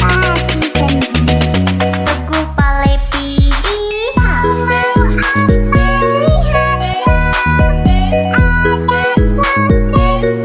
Bye.